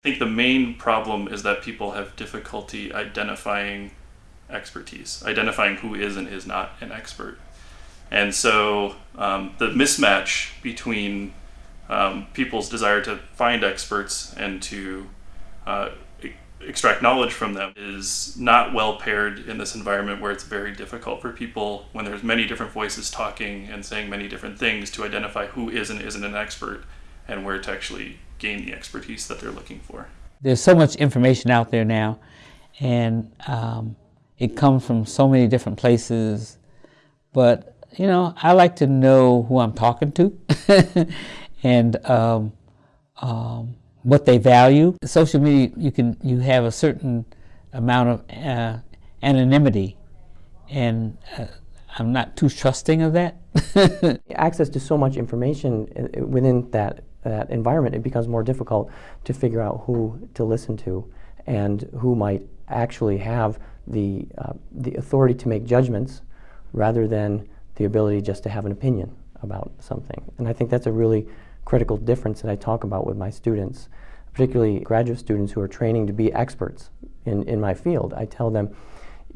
I think the main problem is that people have difficulty identifying expertise, identifying who is and is not an expert. And so um, the mismatch between um, people's desire to find experts and to uh, extract knowledge from them is not well paired in this environment where it's very difficult for people when there's many different voices talking and saying many different things to identify who is and isn't an expert and where to actually gain the expertise that they're looking for. There's so much information out there now, and um, it comes from so many different places. But you know, I like to know who I'm talking to, and um, um, what they value. Social media, you can you have a certain amount of uh, anonymity, and uh, I'm not too trusting of that. access to so much information i- i- within that, that environment, it becomes more difficult to figure out who to listen to and who might actually have the, uh, the authority to make judgments rather than the ability just to have an opinion about something. And I think that's a really critical difference that I talk about with my students, particularly graduate students who are training to be experts in, in my field. I tell them,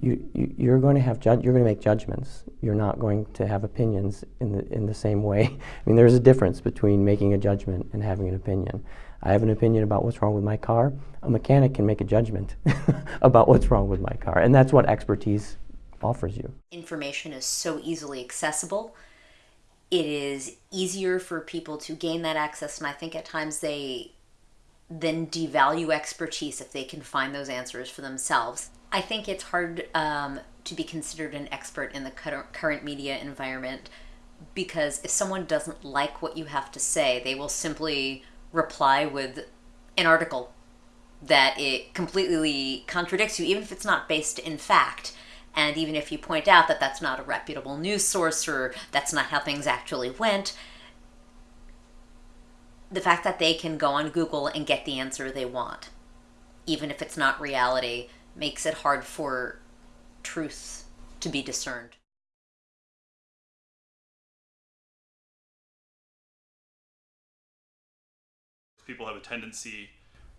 you, you, you're going to have you're going to make judgments. You're not going to have opinions in the in the same way. I mean, there's a difference between making a judgment and having an opinion. I have an opinion about what's wrong with my car. A mechanic can make a judgment about what's wrong with my car, and that's what expertise offers you. information is so easily accessible. It is easier for people to gain that access, and I think at times they then devalue expertise if they can find those answers for themselves. I think it's hard um, to be considered an expert in the current media environment because if someone doesn't like what you have to say, they will simply reply with an article that it completely contradicts you, even if it's not based in fact. And even if you point out that that's not a reputable news source or that's not how things actually went, the fact that they can go on Google and get the answer they want, even if it's not reality, makes it hard for truth to be discerned. People have a tendency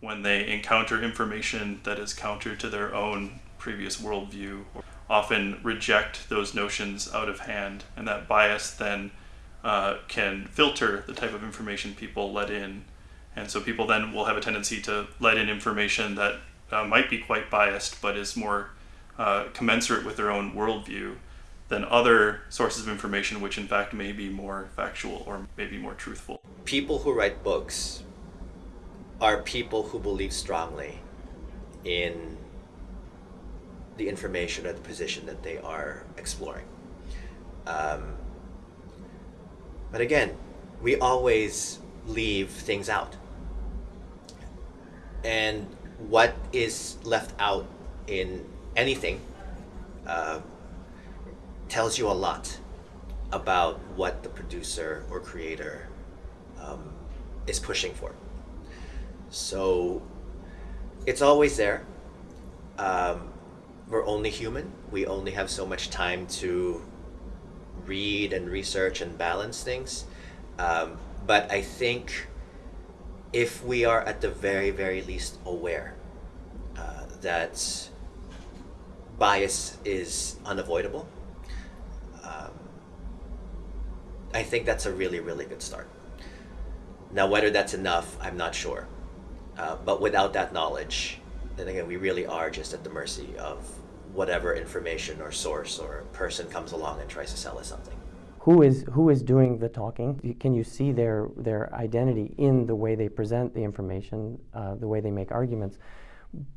when they encounter information that is counter to their own previous worldview, often reject those notions out of hand, and that bias then uh, can filter the type of information people let in. And so people then will have a tendency to let in information that uh, might be quite biased, but is more uh, commensurate with their own worldview than other sources of information, which in fact may be more factual or maybe more truthful. people who write books are people who believe strongly in the information or the position that they are exploring. Um, but again, we always leave things out. And what is left out in anything uh, tells you a lot about what the producer or creator um, is pushing for. So it's always there. Um, we're only human. We only have so much time to read and research and balance things. Um, but I think if we are at the very, very least aware uh, that bias is unavoidable, um, I think that's a really, really good start. Now, whether that's enough, I'm not sure. Uh, but without that knowledge, then again, we really are just at the mercy of whatever information or source or person comes along and tries to sell us something. Who is who is doing the talking? Can you see their their identity in the way they present the information, uh, the way they make arguments?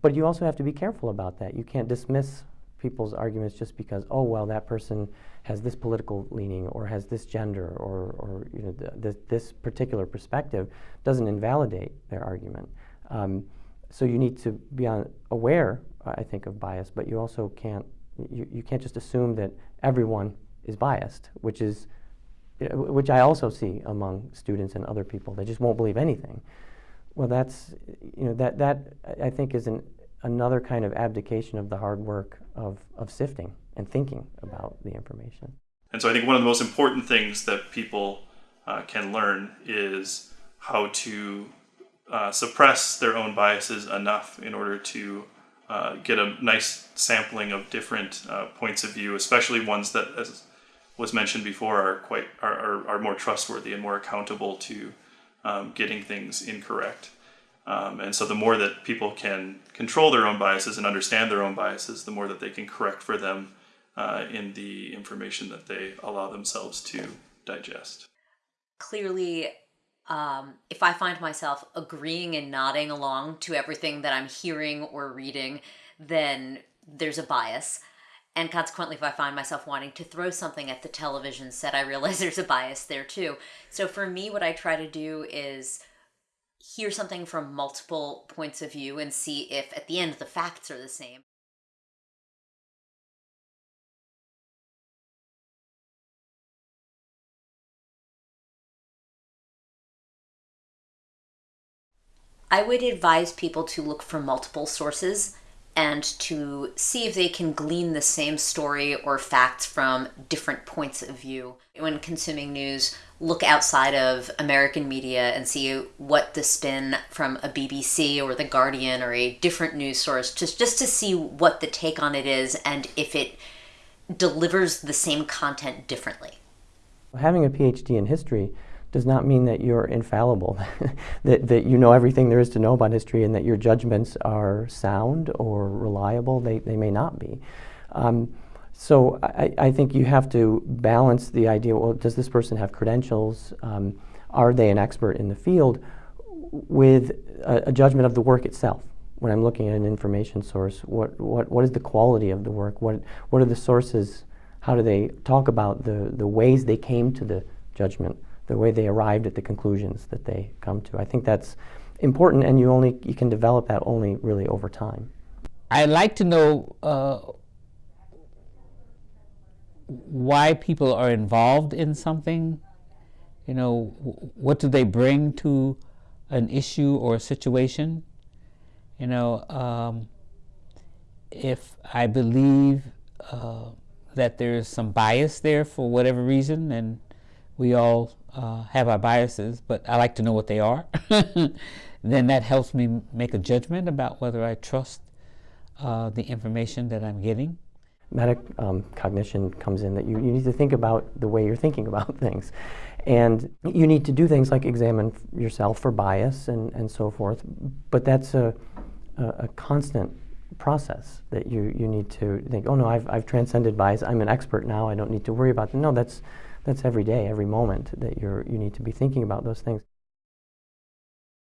But you also have to be careful about that. You can't dismiss people's arguments just because oh well that person has this political leaning or has this gender or or you know th- th- this particular perspective doesn't invalidate their argument. Um, so you need to be on, aware, I think, of bias, but you also can't you, you can't just assume that everyone is biased, which is which I also see among students and other people. They just won't believe anything. Well, that's you know that that I- think is an another kind of abdication of the hard work of of sifting and thinking about the information. And so I think one of the most important things that people uh, can learn is how to uh, suppress their own biases enough in order to uh, get a nice sampling of different uh, points of view, especially ones that, as was mentioned before, are quite are, are, are more trustworthy and more accountable to um, getting things incorrect. Um, and so, the more that people can control their own biases and understand their own biases, the more that they can correct for them uh, in the information that they allow themselves to digest. Clearly, um, if I find myself agreeing and nodding along to everything that I'm hearing or reading, then there's a bias. And consequently, if I find myself wanting to throw something at the television set, I realize there's a bias there too. So for me, what I try to do is hear something from multiple points of view and see if at the end the facts are the same. I would advise people to look for multiple sources and to see if they can glean the same story or facts from different points of view. When consuming news, look outside of American media and see what the spin from a BBC or The Guardian or a different news source, just, just to see what the take on it is and if it delivers the same content differently. Having a PhD in history does not mean that you're infallible, that, that you know everything there is to know about history and that your judgments are sound or reliable. They, they may not be. Um, so I, I, think you have to balance the idea, well, does this person have credentials? Um, are they an expert in the field? With a, a, judgment of the work itself. When I'm looking at an information source, what, what, what is the quality of the work? What, what are the sources? How do they talk about the, the ways they came to the judgment? The way they arrived at the conclusions that they come to. I think that's important, and you only you can develop that only really over time. I'd like to know uh, why people are involved in something. You know, what do they bring to an issue or a situation? You know, um, if I believe uh, that there's some bias there for whatever reason, and we all uh, have our biases, but I like to know what they are. then that helps me make a judgment about whether I trust uh, the information that I'm getting. Metacognition um, comes in that you, you need to think about the way you're thinking about things. And you need to do things like examine yourself for bias and, and so forth, but that's a, a, a constant process that you, you need to think, oh no, I've, I've transcended bias, I'm an expert now, I don't need to worry about it. No, that's, that's every day, every moment that you're, you need to be thinking about those things.